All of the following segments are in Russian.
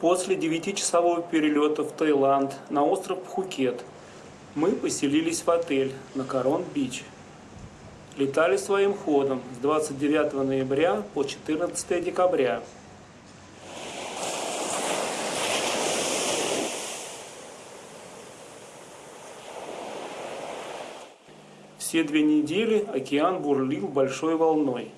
После девятичасового перелета в Таиланд на остров Пхукет мы поселились в отель на Корон-Бич. Летали своим ходом с 29 ноября по 14 декабря. Все две недели океан бурлил большой волной.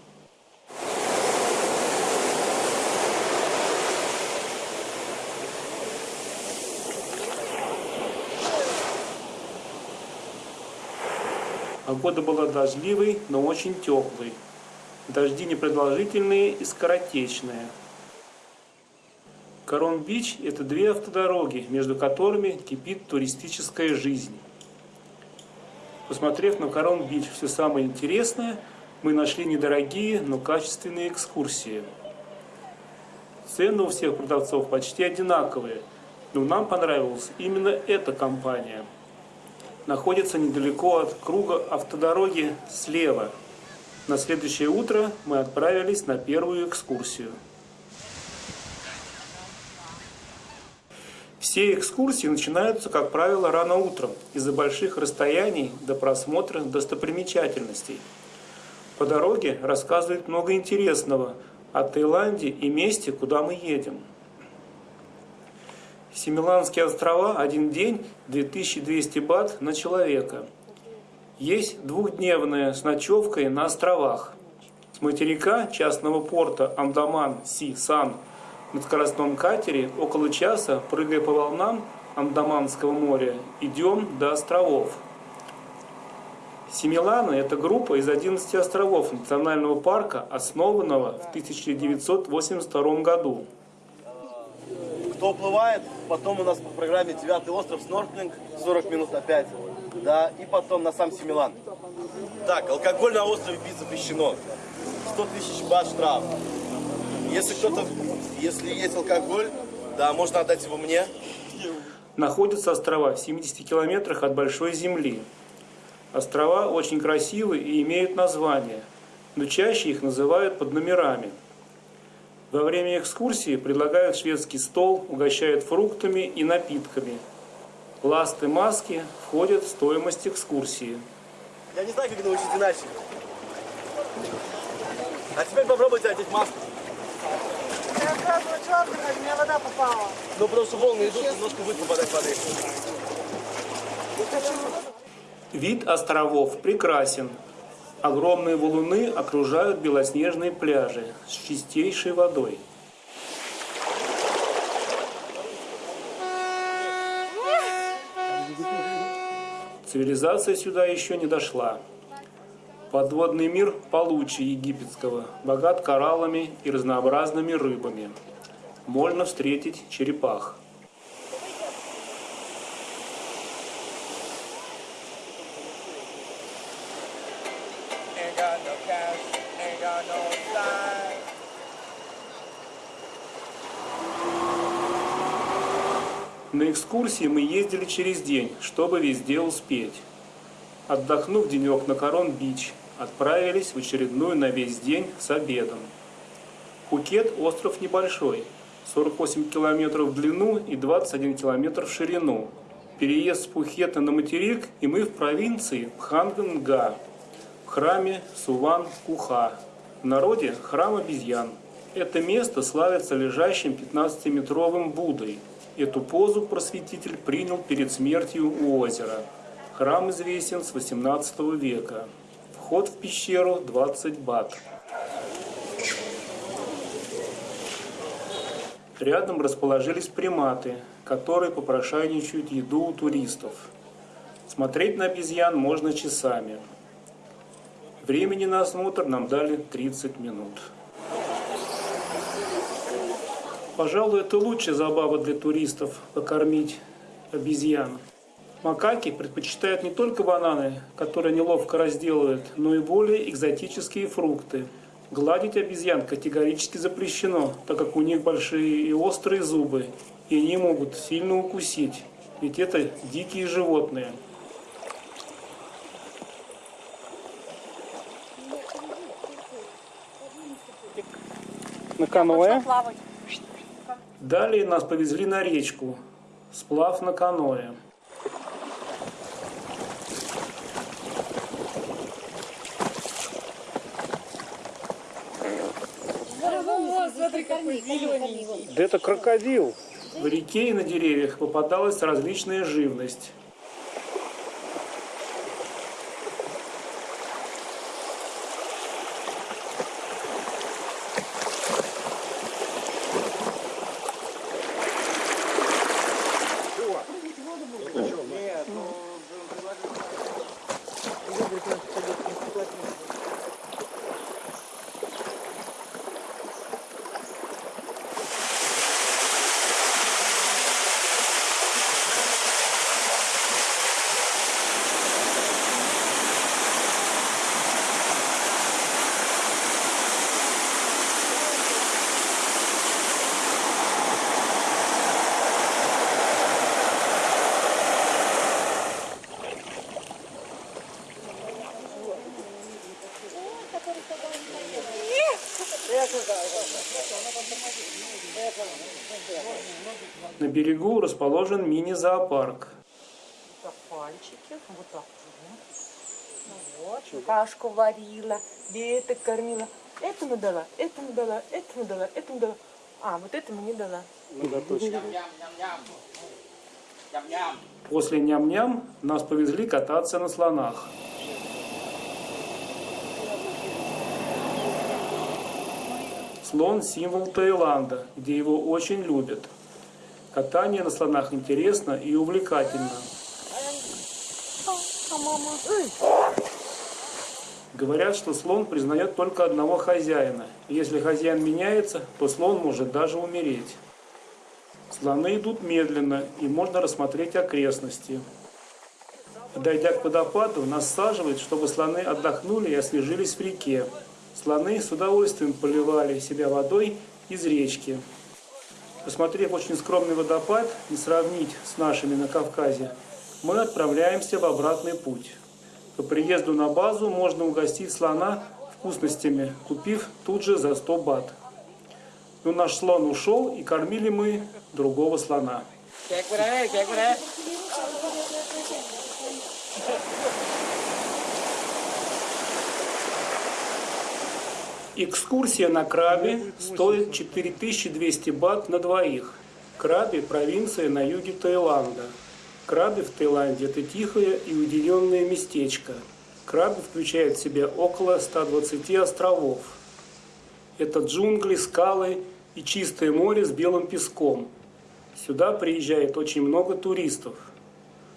Погода была дождливой, но очень теплой. Дожди непродолжительные и скоротечные. Корон-Бич – это две автодороги, между которыми кипит туристическая жизнь. Посмотрев на Корон-Бич все самое интересное, мы нашли недорогие, но качественные экскурсии. Цены у всех продавцов почти одинаковые, но нам понравилась именно эта компания – находится недалеко от круга автодороги слева. На следующее утро мы отправились на первую экскурсию. Все экскурсии начинаются, как правило, рано утром, из-за больших расстояний до просмотра достопримечательностей. По дороге рассказывают много интересного о Таиланде и месте, куда мы едем. Семиланские острова один день 2200 бат на человека. Есть двухдневная с ночевкой на островах. С материка частного порта Андаман-Си-Сан на скоростном катере около часа, прыгая по волнам Андаманского моря, идем до островов. Семилана – это группа из 11 островов национального парка, основанного в 1982 году кто уплывает, потом у нас по программе девятый остров, снорклинг, 40 минут опять, да, и потом на сам Семилан. Так, алкоголь на острове пить запрещено. 100 тысяч бат штраф. Если кто-то, если есть алкоголь, да, можно отдать его мне. Находятся острова в 70 километрах от Большой Земли. Острова очень красивые и имеют название, но чаще их называют под номерами – во время экскурсии предлагают шведский стол, угощают фруктами и напитками. Ласты маски входят в стоимость экскурсии. Я не знаю, как научить иначе. А теперь попробуйте одеть маску. Я сразу черный, у меня вода попала. Ну просто волны идут, немножко будет попадать воды. Вид островов прекрасен. Огромные валуны окружают белоснежные пляжи с чистейшей водой. Цивилизация сюда еще не дошла. Подводный мир получше египетского, богат кораллами и разнообразными рыбами. Можно встретить черепах. На экскурсии мы ездили через день, чтобы везде успеть. Отдохнув денек на Корон-Бич, отправились в очередную на весь день с обедом. Пукет – остров небольшой, 48 километров в длину и 21 километр в ширину. Переезд с Пухета на материк, и мы в провинции Пханганга, в храме Суван-Куха. В народе – храм обезьян. Это место славится лежащим 15-метровым Буддой – Эту позу просветитель принял перед смертью у озера. Храм известен с 18 века. Вход в пещеру 20 бат. Рядом расположились приматы, которые попрошайничают еду у туристов. Смотреть на обезьян можно часами. Времени на осмотр нам дали 30 минут. Пожалуй, это лучшая забава для туристов – покормить обезьян. Макаки предпочитают не только бананы, которые неловко разделывают, но и более экзотические фрукты. Гладить обезьян категорически запрещено, так как у них большие и острые зубы, и они могут сильно укусить, ведь это дикие животные. На каноэ Далее нас повезли на речку, сплав на каноэ. Да это крокодил. В реке и на деревьях попадалась различная живность. На берегу расположен мини-зоопарк. Пальчики, вот так. Ну вот, кашку варила, деток кормила. Этому дала, этому дала, этому дала, этому дала. А, вот этому не дала. После ням-ням нас повезли кататься на слонах. Слон – символ Таиланда, где его очень любят. Катание на слонах интересно и увлекательно. Говорят, что слон признает только одного хозяина. Если хозяин меняется, то слон может даже умереть. Слоны идут медленно, и можно рассмотреть окрестности. Подойдя к водопаду, нас саживают, чтобы слоны отдохнули и освежились в реке. Слоны с удовольствием поливали себя водой из речки. Посмотрев очень скромный водопад, не сравнить с нашими на Кавказе, мы отправляемся в обратный путь. По приезду на базу можно угостить слона вкусностями, купив тут же за 100 бат. Но наш слон ушел, и кормили мы другого слона. Экскурсия на Крабе стоит 4200 бат на двоих. Краби – провинция на юге Таиланда. Краби в Таиланде – это тихое и уединенное местечко. Краби включает в себя около 120 островов. Это джунгли, скалы и чистое море с белым песком. Сюда приезжает очень много туристов.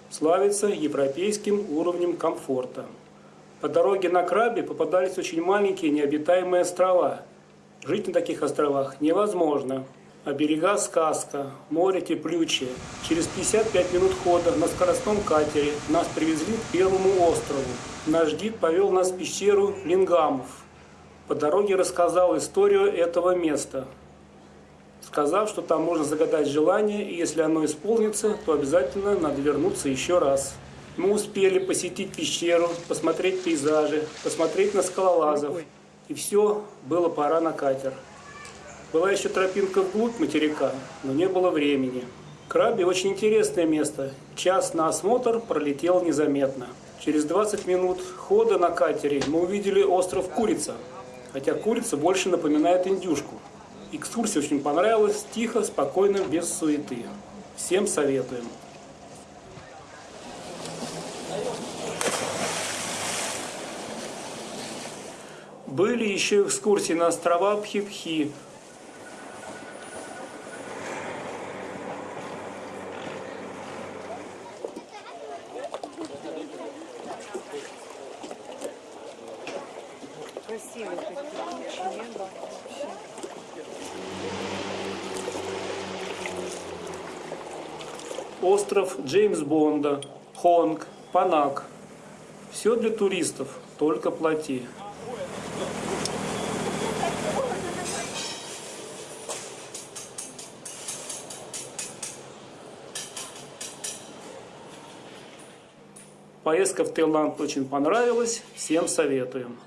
Славится европейским уровнем комфорта. По дороге на Крабе попадались очень маленькие необитаемые острова. Жить на таких островах невозможно. А берега сказка, море теплючее. Через 55 минут хода на скоростном катере нас привезли к первому острову. Наш гид повел нас в пещеру Лингамов. По дороге рассказал историю этого места, сказав, что там можно загадать желание, и если оно исполнится, то обязательно надо вернуться еще раз. Мы успели посетить пещеру, посмотреть пейзажи, посмотреть на скалолазов. И все, было пора на катер. Была еще тропинка вглубь материка, но не было времени. Краби очень интересное место. Час на осмотр пролетел незаметно. Через 20 минут хода на катере мы увидели остров Курица. Хотя курица больше напоминает индюшку. Экскурсия очень понравилась, тихо, спокойно, без суеты. Всем советуем. Были еще экскурсии на острова Пхипхи. Небо. Остров Джеймс Бонда, Хонг, Панак. Все для туристов, только плати. Поездка в Таиланд очень понравилась, всем советуем.